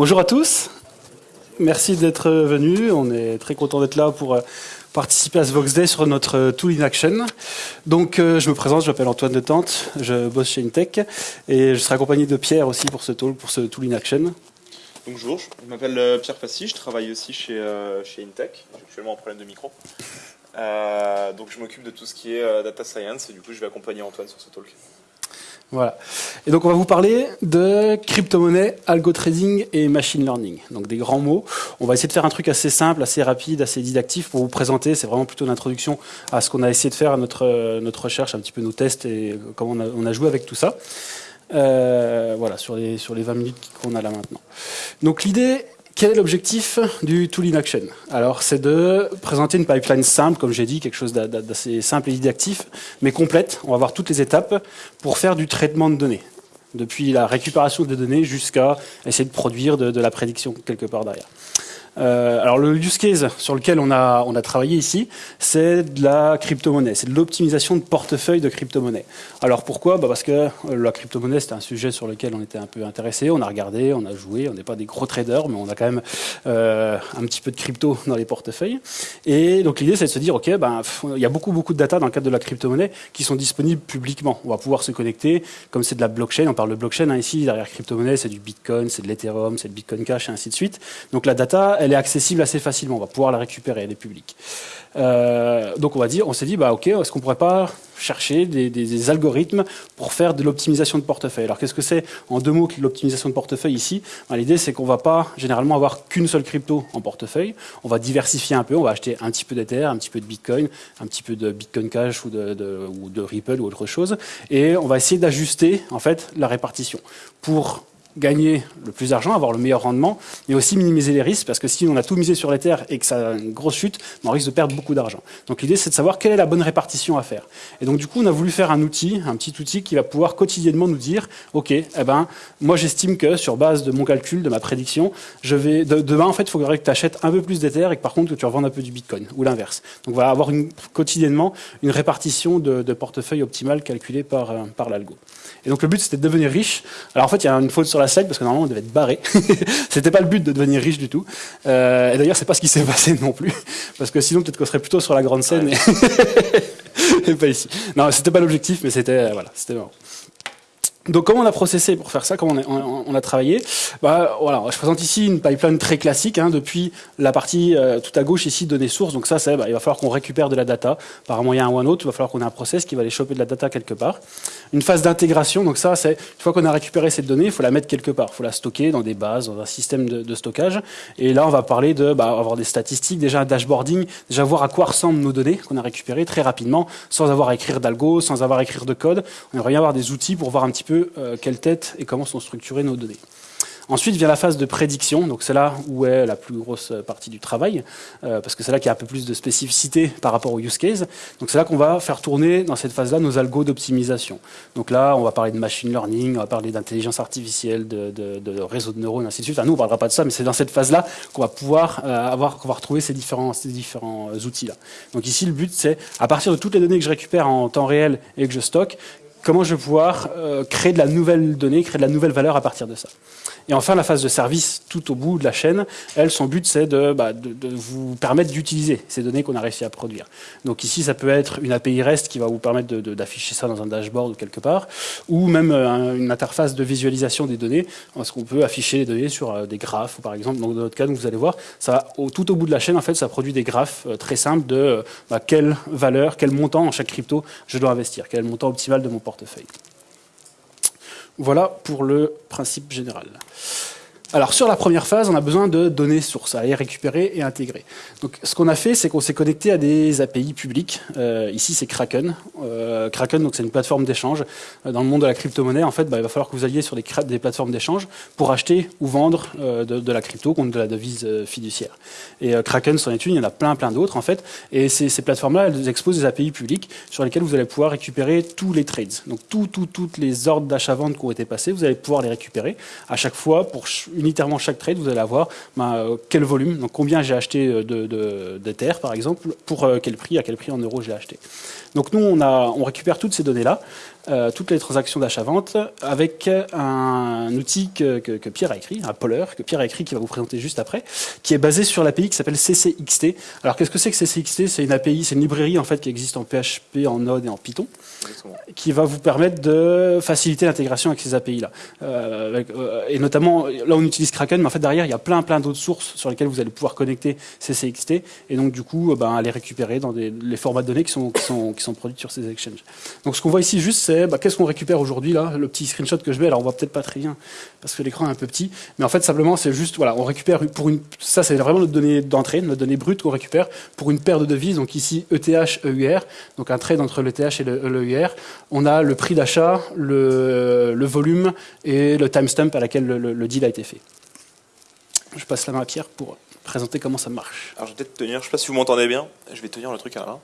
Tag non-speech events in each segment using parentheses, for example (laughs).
Bonjour à tous, merci d'être venus, on est très content d'être là pour euh, participer à ce Vox Day sur notre euh, Tool in Action. Donc euh, je me présente, je m'appelle Antoine de Tente, je bosse chez Intech et je serai accompagné de Pierre aussi pour ce Tool, pour ce Tool in Action. Bonjour, je m'appelle Pierre Passy, je travaille aussi chez, chez Intech, j'ai actuellement un problème de micro. donc je m'occupe de tout ce qui est data science et du coup je vais accompagner Antoine sur ce talk. Voilà. Et donc on va vous parler de crypto-monnaie, algo trading et machine learning. Donc des grands mots. On va essayer de faire un truc assez simple, assez rapide, assez didactif pour vous présenter. C'est vraiment plutôt l'introduction à ce qu'on a essayé de faire à notre, notre recherche, un petit peu nos tests et comment on a, on a joué avec tout ça. Euh, voilà, sur les, sur les 20 minutes qu'on a là maintenant. Donc l'idée quel est l'objectif du Tool in Action? Alors, c'est de présenter une pipeline simple, comme j'ai dit, quelque chose d'assez simple et didactif, mais complète. On va voir toutes les étapes pour faire du traitement de données, depuis la récupération des données jusqu'à essayer de produire de la prédiction quelque part derrière. Euh, alors le use case sur lequel on a, travaillé ici, c'est de la crypto-monnaie, c'est de l'optimisation de portefeuille de crypto-monnaie. Alors pourquoi? Bah Parce que la crypto-monnaie, c'était un sujet sur lequel on était un peu intéressé, on a regardé, on a joué, on n'est pas des gros traders, mais on a quand même euh, un petit peu de crypto dans les portefeuilles. Et donc l'idée, c'est de se dire, ok, ben, il y a beaucoup, beaucoup de data dans le cadre de la crypto-monnaie qui sont disponibles publiquement. On va pouvoir se connecter, comme c'est de la blockchain, on parle de blockchain hein, ici, derrière crypto-monnaie, c'est du Bitcoin, c'est de l'Ethereum, c'est de Bitcoin Cash, et ainsi de suite. Donc la data, elle est accessible assez facilement. On va pouvoir la récupérer, elle est publique. Euh, donc on va dire, on s'est dit, bah ok, est-ce qu'on pourrait pas chercher des, algorithmes pour faire de l'optimisation de portefeuille? Alors qu'est-ce que c'est en deux mots l'optimisation de portefeuille ici? Bah, L'idée c'est qu'on va pas généralement avoir qu'une seule crypto en portefeuille. On va diversifier un peu, on va acheter un petit peu d'Ether, un petit peu de Bitcoin, un petit peu de Bitcoin Cash ou de, ou de Ripple ou autre chose, et on va essayer d'ajuster en fait la répartition pour gagner le plus d'argent, avoir le meilleur rendement, mais aussi minimiser les risques, parce que si on a tout misé sur les terres et que ça a une grosse chute, on risque de perdre beaucoup d'argent. Donc l'idée, c'est de savoir quelle est la bonne répartition à faire. Et donc du coup, on a voulu faire un outil, un petit outil qui va pouvoir quotidiennement nous dire, ok, eh ben, moi j'estime que sur base de mon calcul, de ma prédiction, je vais demain en fait, il faudrait que tu achètes un peu plus d'Ether et que par contre que tu revendes un peu du Bitcoin, ou l'inverse. Donc voilà, avoir une, quotidiennement une répartition de, de portefeuille optimale calculée par, euh, par l'algo. Et donc le but, c'était de devenir riche. Alors en fait, il y a une faute sur la slide parce que normalement, on devait être barré. (laughs) c'était pas le but de devenir riche du tout. Euh, et d'ailleurs, c'est pas ce qui s'est passé non plus, parce que sinon, peut-être qu'on serait plutôt sur la grande scène (laughs) et, pas ici. Non, c'était pas l'objectif, mais c'était euh, voilà, c'était marrant. Donc comment on a processé pour faire ça, comment on a, travaillé? Bah, voilà, Je présente ici une pipeline très classique, hein, depuis la partie euh, tout à gauche ici, données sources. Donc ça, c'est, bah, il va falloir qu'on récupère de la data par un moyen ou un autre. Il va falloir qu'on ait un process qui va aller choper de la data quelque part. Une phase d'intégration, donc ça, c'est une fois qu'on a récupéré cette donnée, il faut la mettre quelque part. Il faut la stocker dans des bases, dans un système de, stockage. Et là, on va parler de bah, avoir des statistiques, déjà un dashboarding, déjà voir à quoi ressemblent nos données qu'on a récupérées très rapidement, sans avoir à écrire d'algo, sans avoir à écrire de code. On aimerait bien avoir des outils pour voir un petit peu euh, quelle tête et comment sont structurées nos données. Ensuite vient la phase de prédiction, donc c'est là où est la plus grosse partie du travail, euh, parce que c'est là qu'il y a un peu plus de spécificité par rapport au use case. Donc c'est là qu'on va faire tourner dans cette phase-là nos algos d'optimisation. Donc là, on va parler de machine learning, on va parler d'intelligence artificielle, de, de, de, réseaux de neurones, ainsi de suite. Enfin, nous, on parlera pas de ça, mais c'est dans cette phase-là qu'on va pouvoir euh, avoir, qu'on va retrouver ces différents, ces différents outils-là. Donc ici, le but, c'est à partir de toutes les données que je récupère en temps réel et que je stocke, comment je vais pouvoir euh, créer de la nouvelle donnée, créer de la nouvelle valeur à partir de ça. Et enfin, la phase de service tout au bout de la chaîne, elle, son but, c'est de, bah, vous permettre d'utiliser ces données qu'on a réussi à produire. Donc ici, ça peut être une API REST qui va vous permettre d'afficher ça dans un dashboard ou quelque part, ou même euh, une interface de visualisation des données, parce qu'on peut afficher les données sur euh, des graphes, ou par exemple, donc dans notre cas, donc vous allez voir, tout au bout de la chaîne, en fait, ça produit des graphes très simples de bah, quelle valeur, quel montant en chaque crypto je dois investir, quel montant optimal de mon portefeuille. Voilà pour le principe général. Alors sur la première phase, on a besoin de données sources à aller récupérer et intégrer. Donc ce qu'on a fait, c'est qu'on s'est connecté à des API publics. Euh, ici, c'est Kraken. Euh, Kraken, donc c'est une plateforme d'échange. Euh, dans le monde de la crypto-monnaie, en fait, bah, il va falloir que vous alliez sur des, plateformes d'échange pour acheter ou vendre de, la crypto contre de la devise fiduciaire. Et Kraken, c'en est une, il y en a plein, plein d'autres en fait. Et ces, plateformes-là, elles exposent des API publics sur lesquelles vous allez pouvoir récupérer tous les trades. Donc tout, tout, toutes les ordres d'achat-vente qui ont été passés, vous allez pouvoir les récupérer à chaque fois pour unitairement chaque trade, vous allez avoir ben, euh, quel volume, donc combien j'ai acheté euh, de, de, par exemple, pour euh, quel prix, à quel prix en euros j'ai acheté. Donc nous, on récupère toutes ces données-là euh, toutes les transactions d'achat-vente avec un outil que, que, Pierre a écrit, un poller que Pierre a écrit qui va vous présenter juste après, qui est basé sur l'API qui s'appelle CCXT. Alors qu'est-ce que c'est que CCXT C'est une API, c'est une librairie en fait qui existe en PHP, en Node et en Python, qui va vous permettre de faciliter l'intégration avec ces API-là. Euh, euh, et notamment, là on utilise Kraken, mais en fait derrière il y a plein plein d'autres sources sur lesquelles vous allez pouvoir connecter CCXT et donc du coup ben, les récupérer dans des, les formats de données qui sont, qui sont, qui sont produits sur ces exchanges. Donc ce qu'on voit ici juste bah, qu'est-ce qu'on récupère aujourd'hui là, le petit screenshot que je mets, alors on voit peut-être pas très bien parce que l'écran est un peu petit, mais en fait simplement c'est juste, voilà, on récupère pour une, ça c'est vraiment notre donnée d'entrée, notre donnée brute qu'on récupère pour une paire de devises, donc ici ETH, EUR, donc un trade entre l'ETH et l'EUR. On a le prix d'achat, le, le, volume et le timestamp à laquelle le, le, deal a été fait. Je passe la main à Pierre pour présenter comment ça marche. Alors je vais peut-être tenir, je ne sais pas si vous m'entendez bien, je vais tenir le truc à la main.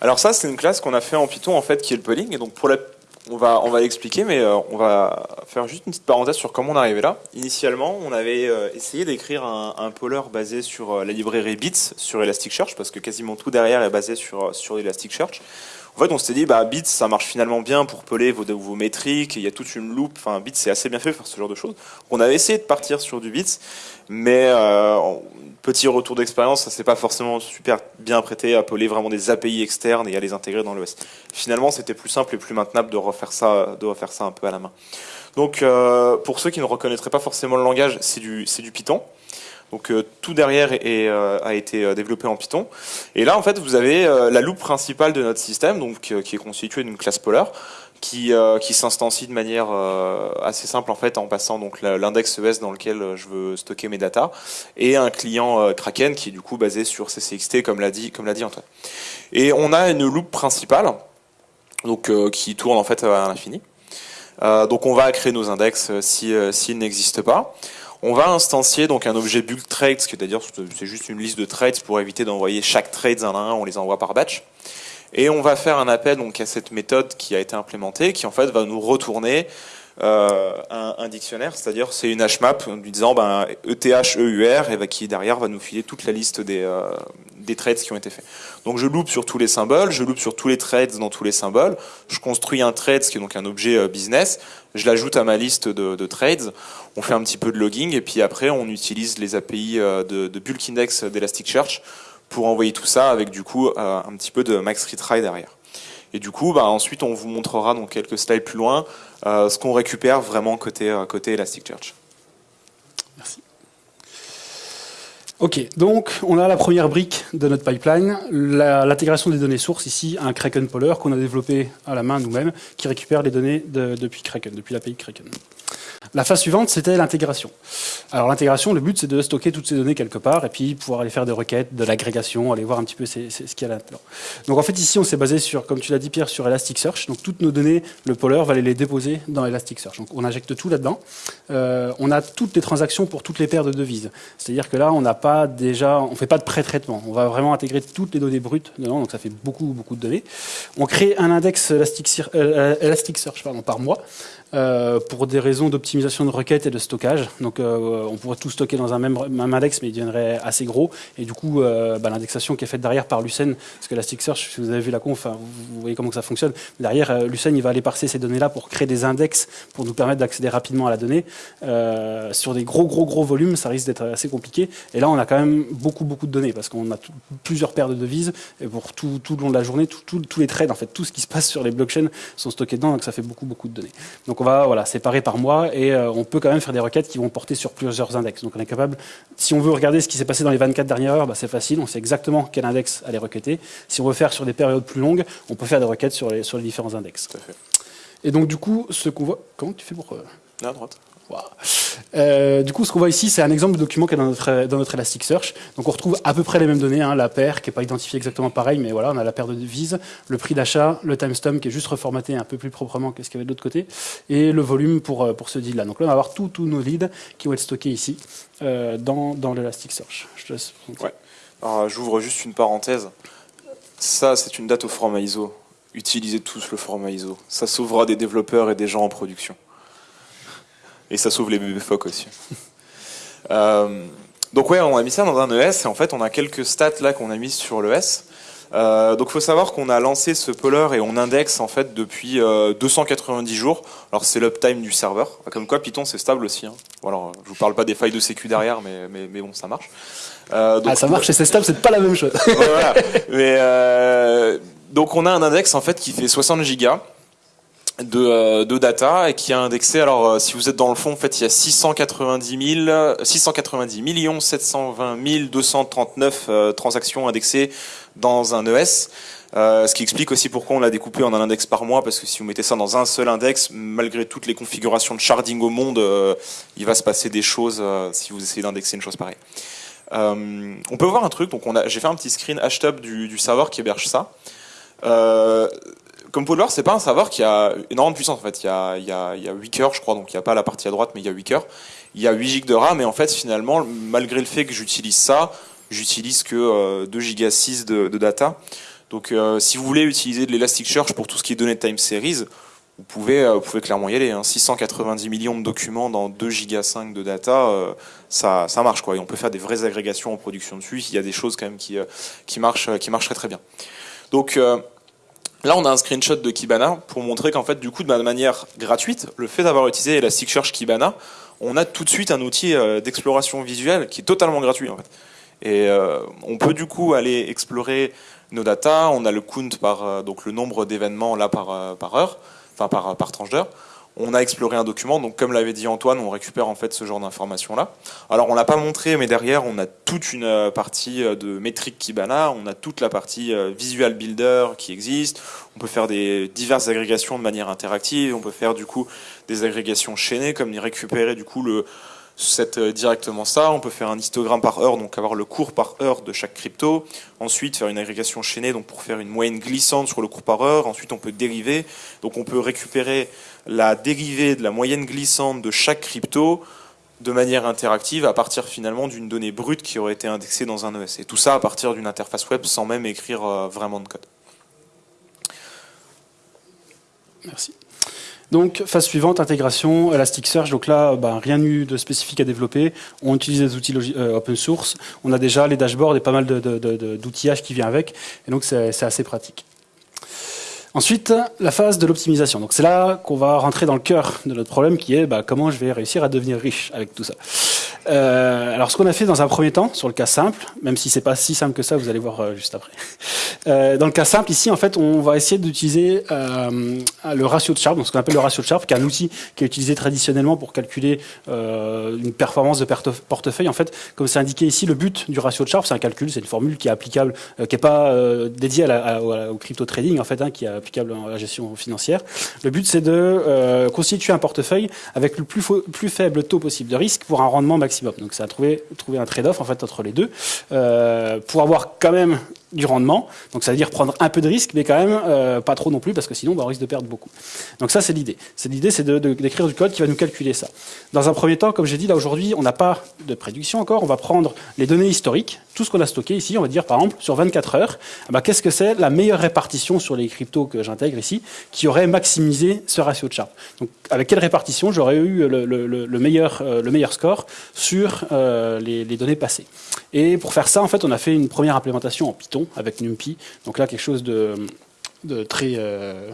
Alors ça c'est une classe qu'on a fait en Python en fait qui est le polling et donc pour la on va, on va l'expliquer, mais euh, on va faire juste une petite parenthèse sur comment on est arrivé là. Initialement, on avait euh, essayé d'écrire un, un poller basé sur euh, la librairie Bits sur Elasticsearch, parce que quasiment tout derrière est basé sur, sur Elasticsearch. En fait, on s'était dit, bah, Bits, ça marche finalement bien pour peler vos, vos métriques, il y a toute une loupe, enfin, Bits, c'est assez bien fait pour ce genre de choses. On avait essayé de partir sur du Bits, mais euh, petit retour d'expérience, ça s'est pas forcément super bien prêté à peler vraiment des API externes et à les intégrer dans l'OS. Finalement, c'était plus simple et plus maintenable de refaire ça, de refaire ça un peu à la main. Donc, euh, pour ceux qui ne reconnaîtraient pas forcément le langage, c'est du, c'est du Python. Donc euh, tout derrière est, euh, a été euh, développé en Python. Et là, en fait, vous avez la loupe principale de notre système, donc qui est constituée d'une classe Polar, qui, qui s'instancie de manière assez simple en fait en passant donc l'index ES dans lequel je veux stocker mes data et un client Kraken qui est du coup basé sur CCXT comme l'a dit comme l'a dit Antoine. Et on a une loupe principale donc qui tourne en fait à l'infini. donc on va créer nos index si s'ils n'existent pas. On va instancier donc un objet bulk trades, c'est-à-dire c'est juste une liste de trades pour éviter d'envoyer chaque trade un à un, on les envoie par batch. Et on va faire un appel donc à cette méthode qui a été implémentée, qui en fait va nous retourner euh, un, dictionnaire, c'est-à-dire c'est une hmap lui disant ben, ETH, EUR, et qui derrière va nous filer toute la liste des, euh, des trades qui ont été faits. Donc je loupe sur tous les symboles, je loupe sur tous les trades dans tous les symboles, je construis un trade, ce qui est donc un objet euh, business, je l'ajoute à ma liste de, de, trades, on fait un petit peu de logging, et puis après on utilise les API de, de bulk index d'Elasticsearch pour envoyer tout ça avec du coup un petit peu de max retry derrière. Et du coup, bah, ensuite, on vous montrera dans quelques slides plus loin euh, ce qu'on récupère vraiment côté, euh, côté. Merci. Ok, donc on a la première brique de notre pipeline, l'intégration des données sources, ici un Kraken Poller qu'on a développé à la main nous-mêmes, qui récupère les données depuis Kraken, depuis l'API Kraken. La phase suivante, c'était l'intégration. Alors l'intégration, le but, c'est de stocker toutes ces données quelque part et puis pouvoir aller faire des requêtes, de l'agrégation, aller voir un petit peu ce qu'il y a là-dedans. Donc en fait, ici, on s'est basé sur, comme tu l'as dit Pierre, sur Elasticsearch. Donc toutes nos données, le poller va aller les déposer dans Elasticsearch. Donc on injecte tout là-dedans. Euh, on a toutes les transactions pour toutes les paires de devises. C'est-à-dire que là, on n'a pas déjà, on fait pas de pré-traitement. On va vraiment intégrer toutes les données brutes dedans. Donc ça fait beaucoup, beaucoup de données. On crée un index Elasticsearch, euh, Elasticsearch par mois. Euh, pour des raisons d'optimisation de requêtes et de stockage. Donc euh, on pourrait tout stocker dans un même, index, mais il deviendrait assez gros. Et du coup, euh, bah, l'indexation qui est faite derrière par Lucene, parce que Elasticsearch, si vous avez vu la conf, vous voyez comment ça fonctionne. Derrière, Lucene, il va aller parser ces données-là pour créer des index pour nous permettre d'accéder rapidement à la donnée. sur des gros, gros, gros volumes, ça risque d'être assez compliqué. Et là, on a quand même beaucoup, beaucoup de données, parce qu'on a plusieurs paires de devises. Et pour tout, tout le long de la journée, tous les trades, en fait, tout ce qui se passe sur les blockchains sont stockés dedans, donc ça fait beaucoup, beaucoup de données. Donc on va voilà, séparer par mois et euh, on peut quand même faire des requêtes qui vont porter sur plusieurs index. Donc on est capable, si on veut regarder ce qui s'est passé dans les 24 dernières heures, bah, c'est facile, on sait exactement quel index aller requêter. Si on veut faire sur des périodes plus longues, on peut faire des requêtes sur les, sur les différents index. Et donc du coup, ce qu'on voit... Comment tu fais pour... Euh... À droite. Euh, du coup, ce qu'on voit ici, c'est un exemple de document qui est dans notre, Elasticsearch. Donc on retrouve à peu près les mêmes données, hein, la paire qui n'est pas identifiée exactement pareil, mais voilà, on a la paire de devises, le prix d'achat, le timestamp qui est juste reformaté un peu plus proprement que ce qu'il y avait de l'autre côté, et le volume pour, euh, pour ce deal-là. Donc là, on va avoir tous nos leads qui vont être stockés ici, euh, dans, dans l'Elasticsearch. Ouais. Alors j'ouvre juste une parenthèse. Ça, c'est une date au format ISO. Utilisez tous le format ISO. Ça sauvera des développeurs et des gens en production. Et ça sauve les bébés phoques aussi. (laughs) euh, donc ouais, on a mis ça dans un ES et en fait on a quelques stats là qu'on a mis sur l'ES. Euh, donc, il faut savoir qu'on a lancé ce poller et on indexe en fait depuis 290 jours. Alors, c'est l'uptime du serveur. Comme quoi, Python c'est stable aussi. Hein. Voilà, je vous parle pas des failles de sécu derrière, mais, mais, mais bon, ça marche. Euh, donc, ah, ça marche et c'est stable, c'est pas la même chose. (laughs) voilà. Mais euh, donc, on a un index en fait qui fait 60 gigas de, euh, de, data et qui a indexé. Alors, euh, si vous êtes dans le fond, en fait, il y a 690 000, 690 millions 720 239 transactions indexées dans un ES. Euh, ce qui explique aussi pourquoi on l'a découpé en un index par mois, parce que si vous mettez ça dans un seul index, malgré toutes les configurations de sharding au monde, euh, il va se passer des choses euh, si vous essayez d'indexer une chose pareille. on peut voir un truc, donc j'ai fait un petit screen hashtag du, du serveur qui héberge ça comme Polar, c'est pas un serveur qui a énormément de puissance. En fait, il y a, il y a, il y a 8 cœurs, je crois, donc il n'y a pas la partie à droite, mais il y a 8 cœurs. Il y a 8 GB de RAM, et en fait, finalement, malgré le fait que j'utilise ça, j'utilise que 2 Go 6 de, data. Donc, euh, si vous voulez utiliser de l'Elasticsearch pour tout ce qui est données de time series, vous pouvez, euh, vous pouvez clairement y aller. 690 hein. millions de documents dans 2 Go 5 de data, euh, ça, ça marche. Quoi. Et on peut faire des vraies agrégations en production dessus. Il y a des choses quand même qui, qui, marchent, qui très très bien. Donc, Là, on a un screenshot de Kibana pour montrer qu'en fait, du coup, de manière gratuite, le fait d'avoir utilisé Elasticsearch Kibana, on a tout de suite un outil d'exploration visuelle qui est totalement gratuit en fait. Et on peut du coup aller explorer nos data, on a le count par euh, donc le nombre d'événements là par, euh, par heure, enfin par, par tranche d'heure. On a exploré un document, donc comme l'avait dit Antoine, on récupère en fait ce genre d'informations là. Alors on l'a pas montré, mais derrière on a toute une euh, partie de métrique Kibana, on a toute la partie visual builder qui existe. On peut faire des diverses agrégations de manière interactive. On peut faire du coup des agrégations chaînées, comme récupérer du coup le c'est euh, directement ça. On peut faire un histogramme par heure, donc avoir le cours par heure de chaque crypto. Ensuite, faire une agrégation chaînée, donc pour faire une moyenne glissante sur le cours par heure. Ensuite, on peut dériver. Donc, on peut récupérer la dérivée de la moyenne glissante de chaque crypto de manière interactive à partir finalement d'une donnée brute qui aurait été indexée dans un ES. Et tout ça à partir d'une interface web sans même écrire euh, vraiment de code. Merci. Donc, phase suivante, intégration, Elasticsearch. Donc là, bah, rien eu de spécifique à développer. On utilise des outils euh, open source. On a déjà les dashboards et pas mal d'outillage qui vient avec. Et donc, c'est assez pratique. Ensuite, la phase de l'optimisation. Donc c'est là qu'on va rentrer dans le cœur de notre problème qui est bah, comment je vais réussir à devenir riche avec tout ça. Euh, alors ce qu'on a fait dans un premier temps, sur le cas simple, même si c'est pas si simple que ça, vous allez voir euh, juste après. (laughs) Euh, dans le cas simple, ici, en fait, on va essayer d'utiliser le ratio de Sharp, ce qu'on appelle le ratio de Sharp, qui est un outil qui est utilisé traditionnellement pour calculer une performance de portefeuille. En fait, comme c'est indiqué ici, le but du ratio de Sharp, c'est un calcul, c'est une formule qui est applicable, qui n'est pas dédiée au crypto trading, en fait, hein, qui est applicable à la gestion financière. Le but, c'est de constituer un portefeuille avec le plus, plus faible taux possible de risque pour un rendement Donc, c'est à trouver, trouver un trade-off en fait entre les deux. Pour avoir quand même du rendement. Donc ça veut dire prendre un peu de risque, mais quand même euh, pas trop non plus, parce que sinon bah, on risque de perdre beaucoup. Donc ça c'est l'idée. C'est l'idée, c'est d'écrire du code qui va nous calculer ça. Dans un premier temps, comme j'ai dit là aujourd'hui, on n'a pas de prédiction encore. On va prendre les données historiques, tout ce qu'on a stocké ici. On va dire par exemple sur 24 heures, bah, qu'est-ce que c'est la meilleure répartition sur les cryptos que j'intègre ici, qui aurait maximisé ce ratio de Sharp. Donc avec quelle répartition j'aurais eu le, meilleur, euh, le meilleur score sur euh, les, les données passées? Et pour faire ça, en fait, on a fait une première implémentation en Python avec NumPy. Donc là, quelque chose de, très... Euh,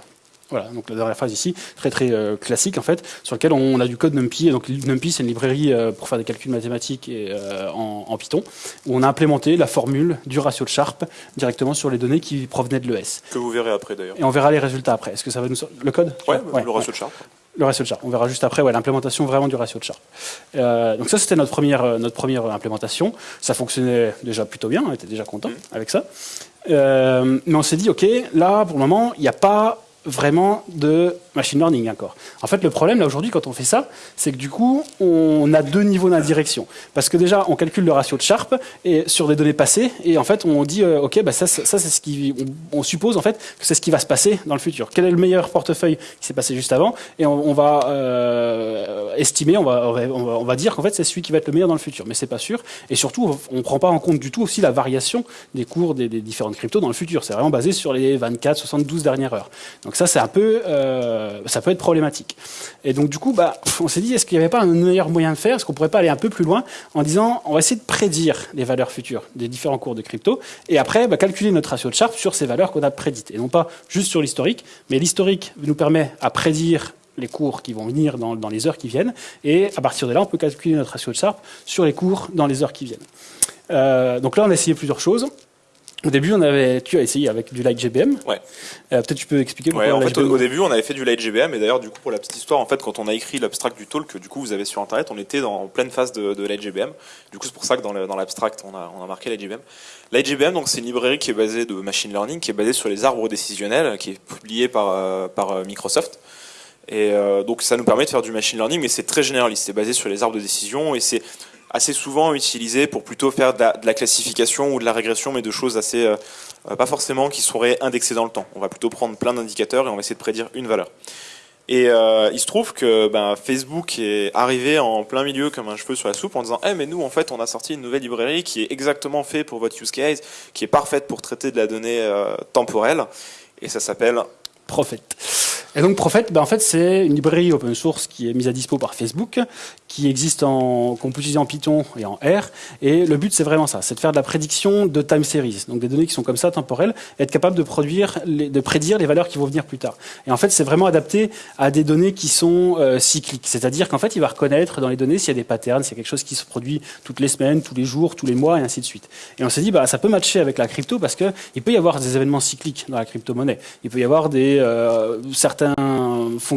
voilà, donc la dernière phrase ici, très très euh, classique en fait, sur lequel on a du code NumPy. Donc NumPy, c'est une librairie euh, pour faire des calculs mathématiques et, en, Python, où on a implémenté la formule du ratio de Sharp directement sur les données qui provenaient de l'ES. Que vous verrez après d'ailleurs. Et on verra les résultats après. Est-ce que ça va nous le code? Ouais, le ratio de Sharp. Le ratio de Sharp. On verra juste après ouais, l'implémentation vraiment du ratio de Sharp. Euh, donc ça, c'était notre première, euh, notre première implémentation. Ça fonctionnait déjà plutôt bien, on était déjà content avec ça. Euh, mais on s'est dit, OK, là, pour le moment, il n'y a pas vraiment de machine learning encore. En fait, le problème là aujourd'hui quand on fait ça, c'est que du coup, on a deux niveaux d'indirection. Parce que déjà, on calcule le ratio de Sharp et sur des données passées, et en fait, on dit, euh, ok, bah ça, ça c'est ce qui, on, suppose en fait que c'est ce qui va se passer dans le futur. Quel est le meilleur portefeuille qui s'est passé juste avant Et on, va euh, estimer, on va, on va, dire qu'en fait, c'est celui qui va être le meilleur dans le futur. Mais c'est pas sûr. Et surtout, on prend pas en compte du tout aussi la variation des cours des, des différentes cryptos dans le futur. C'est vraiment basé sur les 24, 72 dernières heures. Donc Donc ça, c'est un peu, euh, ça peut être problématique. Et donc du coup, bah, on s'est dit, est-ce qu'il n'y avait pas un meilleur moyen de faire? Est-ce qu'on pourrait pas aller un peu plus loin en disant, on va essayer de prédire les valeurs futures des différents cours de crypto, et après, bah, calculer notre ratio de Sharpe sur ces valeurs qu'on a prédites, et non pas juste sur l'historique, mais l'historique nous permet à prédire les cours qui vont venir dans, dans, les heures qui viennent, et à partir de là, on peut calculer notre ratio de Sharpe sur les cours dans les heures qui viennent. Euh, donc là, on a essayé plusieurs choses. Au début, on avait, tu as essayé avec du Light GBM. Ouais. Euh, Peut-être tu peux expliquer pourquoi. Ouais, en fait, au, au, début, on avait fait du Light GBM, et d'ailleurs, du coup, pour la petite histoire, en fait, quand on a écrit l'abstract du talk que du coup vous avez sur Internet, on était dans, en pleine phase de, de Light GBM. Du coup, c'est pour ça que dans l'abstract, on a, on a marqué Light GBM. Light GBM, donc, c'est une librairie qui est basée de machine learning, qui est basée sur les arbres décisionnels, qui est publiée par, euh, par Microsoft. Et euh, donc, ça nous permet de faire du machine learning, mais c'est très généraliste. C'est basé sur les arbres de décision, et c'est assez souvent utilisé pour plutôt faire de la, classification ou de la régression, mais de choses assez, euh, pas forcément qui seraient indexées dans le temps. On va plutôt prendre plein d'indicateurs et on va essayer de prédire une valeur. Et euh, il se trouve que ben, Facebook est arrivé en plein milieu comme un cheveu sur la soupe en disant hey, mais nous en fait on a sorti une nouvelle librairie qui est exactement faite pour votre use case, qui est parfaite pour traiter de la donnée euh, temporelle et ça s'appelle Prophet. Et donc Prophet, ben en fait, c'est une librairie open source qui est mise à dispo par Facebook, qui existe en, qu'on peut utiliser en Python et en R. Et le but, c'est vraiment ça, c'est de faire de la prédiction de time series, donc des données qui sont comme ça, temporelles, et être capable de produire, de prédire les valeurs qui vont venir plus tard. Et en fait, c'est vraiment adapté à des données qui sont euh, cycliques, c'est-à-dire qu'en fait, il va reconnaître dans les données s'il y a des patterns, s'il y a quelque chose qui se produit toutes les semaines, tous les jours, tous les mois, et ainsi de suite. Et on s'est dit, bah, ça peut matcher avec la crypto parce que il peut y avoir des événements cycliques dans la crypto-monnaie. Il peut y avoir des euh, certains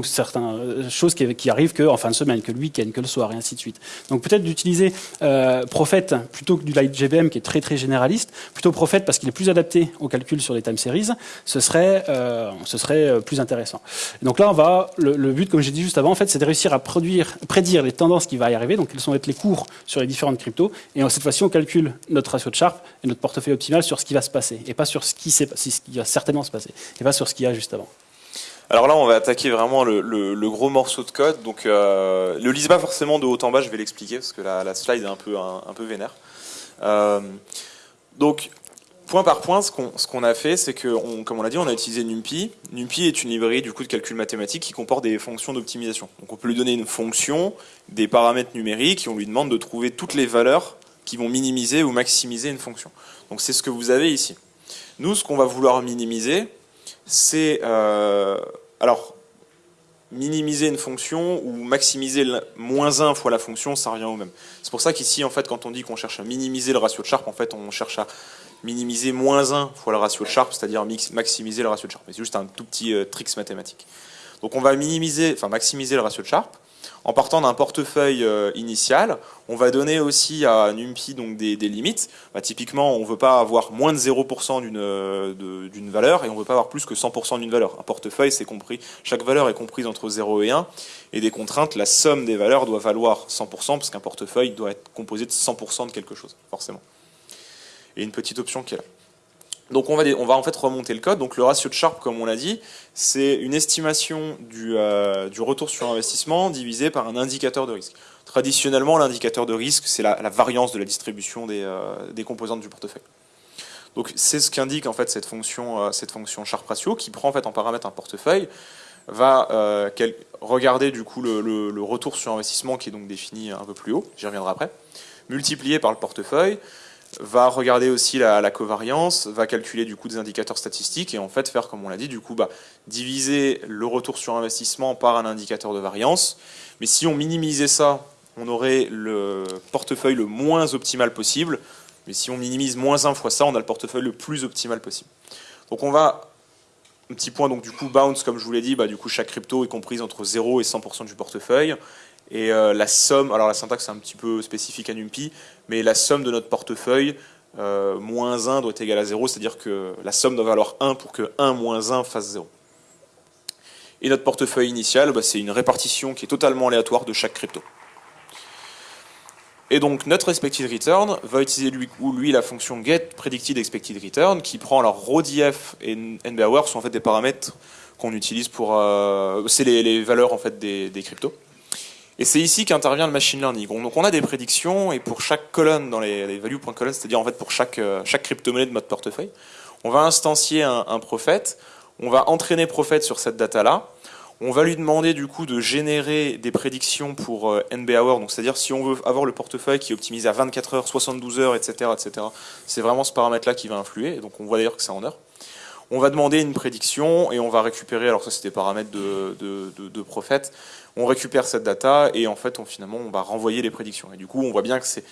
certaines choses qui, qui arrivent que en fin de semaine, que le week-end, que le soir, et ainsi de suite. Donc peut-être d'utiliser euh, Prophet plutôt que du Light GBM qui est très très généraliste, plutôt Prophet parce qu'il est plus adapté au calcul sur les time series, ce serait, euh, ce serait plus intéressant. Donc là, on va, le, but, comme j'ai dit juste avant, en fait, c'est de réussir à produire, prédire les tendances qui vont y arriver, donc quels sont être les cours sur les différentes cryptos, et cette fois-ci, on calcule notre ratio de Sharpe et notre portefeuille optimal sur ce qui va se passer, et pas sur ce qui, ce qui va certainement se passer, et pas sur ce qu'il y a juste avant. Alors là, on va attaquer vraiment le, gros morceau de code. Donc, euh, le lise pas forcément de haut en bas, je vais l'expliquer parce que la, slide est un peu, vénère. Euh, donc, point par point, ce qu'on a fait, c'est que, comme on l'a dit, on a utilisé NumPy. NumPy est une librairie du coup de calcul mathématique qui comporte des fonctions d'optimisation. Donc, on peut lui donner une fonction, des paramètres numériques, et on lui demande de trouver toutes les valeurs qui vont minimiser ou maximiser une fonction. Donc, c'est ce que vous avez ici. Nous, ce qu'on va vouloir minimiser, c'est euh, alors minimiser une fonction ou maximiser moins 1 fois la fonction, ça revient au même. C'est pour ça qu'ici, en fait, quand on dit qu'on cherche à minimiser le ratio de Sharpe, en fait, on cherche à minimiser moins 1 fois le ratio de Sharpe, c'est-à-dire maximiser le ratio de Sharpe. C'est juste un tout petit euh, trick mathématique. Donc on va minimiser, enfin maximiser le ratio de Sharpe en partant d'un portefeuille euh, initial, on va donner aussi à NumPy donc des, limites. Bah, typiquement, on ne veut pas avoir moins de 0% euh, d'une valeur et on ne veut pas avoir plus que 100% d'une valeur. Un portefeuille, c'est compris, chaque valeur est comprise entre 0 et 1 et des contraintes, la somme des valeurs doit valoir 100% parce qu'un portefeuille doit être composé de 100% de quelque chose, forcément. Et une petite option qui est là. Donc on va, on va en fait remonter le code. Donc le ratio de Sharpe, comme on l'a dit, c'est une estimation du, euh, retour sur investissement divisé par un indicateur de risque. Traditionnellement, l'indicateur de risque, c'est la, variance de la distribution des, euh, des composantes du portefeuille. Donc c'est ce qu'indique en fait cette fonction, euh, cette fonction Sharpe ratio qui prend en fait en paramètre un portefeuille, va regarder du coup le, le, le, retour sur investissement qui est donc défini un peu plus haut, j'y reviendrai après, multiplié par le portefeuille, va regarder aussi la, covariance, va calculer du coup des indicateurs statistiques et en fait faire comme on l'a dit du coup bah, diviser le retour sur investissement par un indicateur de variance. Mais si on minimisait ça, on aurait le portefeuille le moins optimal possible. Mais si on minimise moins 1 fois ça, on a le portefeuille le plus optimal possible. Donc on va un petit point donc du coup bounce comme je vous l'ai dit, bah, du coup chaque crypto est comprise entre 0 et 100% du portefeuille. Et euh, la somme, alors la syntaxe est un petit peu spécifique à NumPy, mais la somme de notre portefeuille, euh, moins 1 doit être égal à 0, c'est-à-dire que la somme doit valoir 1 pour que 1 moins 1 fasse 0. Et notre portefeuille initial, bah, c'est une répartition qui est totalement aléatoire de chaque crypto. Et donc notre expected return va utiliser lui, ou lui la fonction get predicted expected return qui prend alors RODF et NBHour sont en fait des paramètres qu'on utilise pour euh, c'est les, les, valeurs en fait des, des cryptos. Et c'est ici qu'intervient le machine learning. Donc on a des prédictions et pour chaque colonne dans les, les c'est-à-dire en fait pour chaque, euh, chaque crypto-monnaie de notre portefeuille, on va instancier un, un prophète On va entraîner Prophet sur cette data-là. On va lui demander du coup de générer des prédictions pour euh, NB Hour, c'est-à-dire si on veut avoir le portefeuille qui est optimisé à 24 heures, 72 heures, etc., etc. C'est vraiment ce paramètre-là qui va influer, donc on voit d'ailleurs que c'est en heure. On va demander une prédiction et on va récupérer, alors ça c'était paramètres de, de, Prophet, on récupère cette data et en fait on, finalement on va renvoyer les prédictions. Et du coup on voit bien que c'est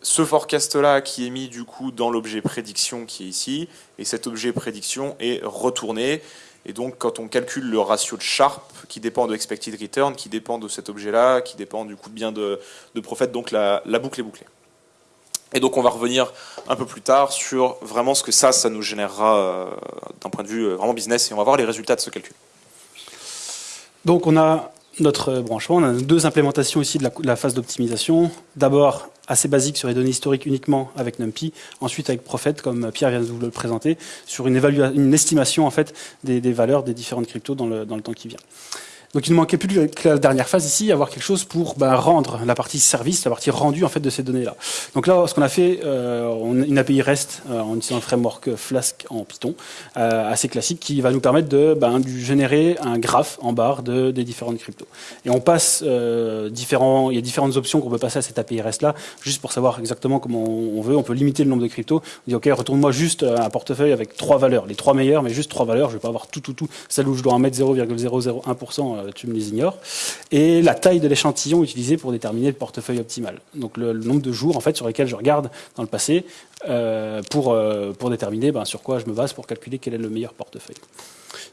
ce forecast-là qui est mis du coup dans l'objet prédiction qui est ici, et cet objet prédiction est retourné et donc, quand on calcule le ratio de Sharp, qui dépend de expected return, qui dépend de cet objet-là, qui dépend du coup bien de, de donc la, boucle est bouclée. Et donc, on va revenir un peu plus tard sur vraiment ce que ça, ça nous générera euh, d'un point de vue euh, vraiment business, et on va voir les résultats de ce calcul. Donc, on a notre branchement, on a deux implémentations ici de la phase d'optimisation. D'abord, assez basique sur les données historiques uniquement avec NumPy, ensuite avec Prophet, comme Pierre vient de vous le présenter, sur une, une estimation en fait des, valeurs des différentes cryptos dans le, dans le temps qui vient. Donc il ne manquait plus que la dernière phase ici, avoir quelque chose pour bah, rendre la partie service, la partie rendue en fait de ces données-là. Donc là, ce qu'on a fait, euh, on une API REST euh, en utilisant un framework Flask en Python, euh, assez classique, qui va nous permettre de, bah, générer un graphe en barre de, des différentes cryptos. Et on passe euh, différents, il y a différentes options qu'on peut passer à cette API REST là, juste pour savoir exactement comment on veut. On peut limiter le nombre de cryptos. On dit ok, retourne-moi juste un portefeuille avec trois valeurs, les trois meilleures, mais juste trois valeurs. Je vais pas avoir tout, tout, tout. Celle où je dois en mettre 0,001% euh, tu me les ignores, et la taille de l'échantillon utilisé pour déterminer le portefeuille optimal. Donc le, nombre de jours en fait sur lesquels je regarde dans le passé euh, pour, euh, pour déterminer ben, sur quoi je me base pour calculer quel est le meilleur portefeuille.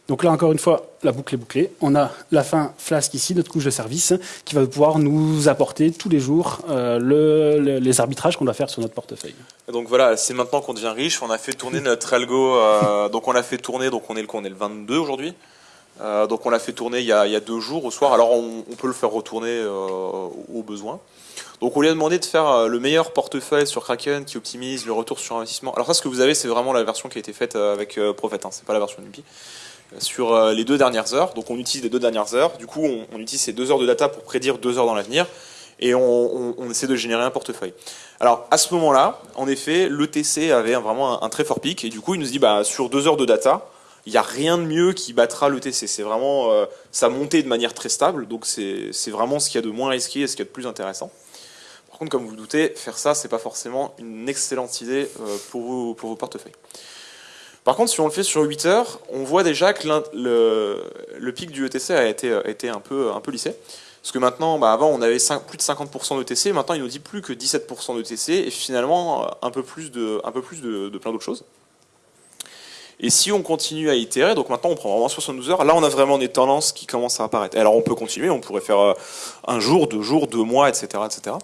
Donc là, encore une fois, la boucle est bouclée. On a la fin Flask ici, notre couche de service, qui va pouvoir nous apporter tous les jours euh, le, les arbitrages qu'on doit faire sur notre portefeuille. donc voilà, c'est maintenant qu'on devient riche. On a fait tourner notre algo. donc on l'a fait tourner. Donc on est le on est le 22 aujourd'hui. Euh, donc on l'a fait tourner il y, a, deux jours au soir. Alors on, peut le faire retourner euh, au besoin. Donc on lui a demandé de faire euh, le meilleur portefeuille sur Kraken qui optimise le retour sur investissement. Alors ça, ce que vous avez, c'est vraiment la version qui a été faite avec Prophet. Hein, c'est pas la version NumPy. Sur les deux dernières heures. Donc on utilise les deux dernières heures. Du coup, on, utilise ces deux heures de data pour prédire deux heures dans l'avenir. Et on, essaie de générer un portefeuille. Alors à ce moment-là, en effet, l'ETC avait vraiment un, un, très fort pic. Et du coup, il nous dit, bah, sur deux heures de data, il n'y a rien de mieux qui battra l'ETC. C'est vraiment euh, sa montée de manière très stable, donc c'est vraiment ce qu'il y a de moins risqué et ce qu'il y a de plus intéressant. Par contre, comme vous, vous doutez, faire ça, c'est pas forcément une excellente idée euh, pour, vos, pour portefeuilles. Par contre, si on le fait sur 8 heures, on voit déjà que le, le, pic du ETC a été, un, peu, lissé. Parce que maintenant, bah avant, on avait plus de 50% d'ETC, maintenant, il nous dit plus que 17% d'ETC, et finalement, un peu plus de, un peu plus de plein d'autres choses. Et si on continue à itérer, donc maintenant on prend vraiment 72 heures, là on a vraiment des tendances qui commencent à apparaître. alors on peut continuer, on pourrait faire euh, un jour, deux jours, deux mois, etc. etc.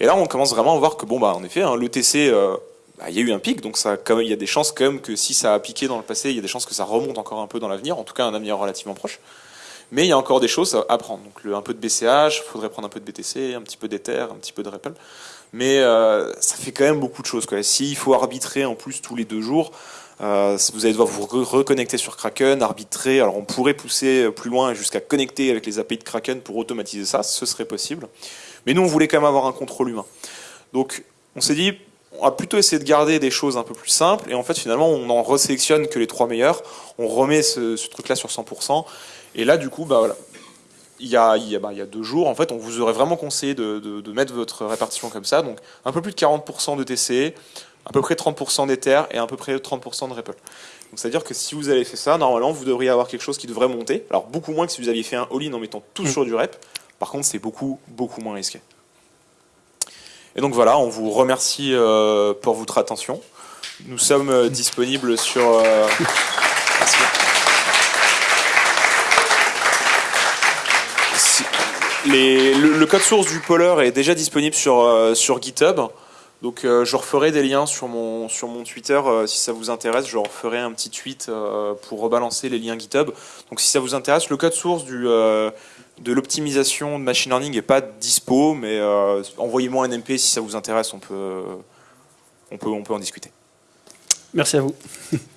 Et là on commence vraiment à voir que, bon, bah, en effet, hein, euh, bah, il y a eu un pic, donc il y a des chances quand même que si ça a piqué dans le passé, il y a des chances que ça remonte encore un peu dans l'avenir, en tout cas un avenir relativement proche. Mais il y a encore des choses à prendre. Donc un peu de BCH, il faudrait prendre un peu de BTC, un petit peu d'Ether, un petit peu de Ripple. Mais euh, ça fait quand même beaucoup de choses. S'il faut arbitrer en plus tous les deux jours, euh, vous allez devoir vous reconnecter sur Kraken, arbitrer. Alors on pourrait pousser plus loin jusqu'à connecter avec les API de Kraken pour automatiser ça, ce serait possible. Mais nous, on voulait quand même avoir un contrôle humain. Donc on s'est dit, on va plutôt essayer de garder des choses un peu plus simples. Et en fait, finalement, on en resélectionne que les trois meilleurs. On remet ce, truc-là sur 100%. Et là, du coup, bah voilà. A, a, bah, il y a deux jours, en fait, on vous aurait vraiment conseillé de, de, de mettre votre répartition comme ça. Donc, un peu plus de 40% de TC, à peu près 30% d'Ether et à peu près 30% de Ripple. Donc c'est-à-dire que si vous avez fait ça, normalement vous devriez avoir quelque chose qui devrait monter. Alors beaucoup moins que si vous aviez fait un all-in en mettant tout mm. sur du rep. Par contre, c'est beaucoup, beaucoup moins risqué. Et donc voilà, on vous remercie euh, pour votre attention. Nous sommes euh, disponibles sur... Euh, le, code source du Polar est déjà disponible sur, sur GitHub. Donc euh, je referai des liens sur mon, sur mon Twitter euh, si ça vous intéresse. Je referai un petit tweet euh, pour rebalancer les liens GitHub. Donc si ça vous intéresse, le code source du, de l'optimisation de machine learning n'est pas dispo, mais envoyez-moi un MP si ça vous intéresse, on peut, on peut, on peut en discuter. Merci à vous. (laughs)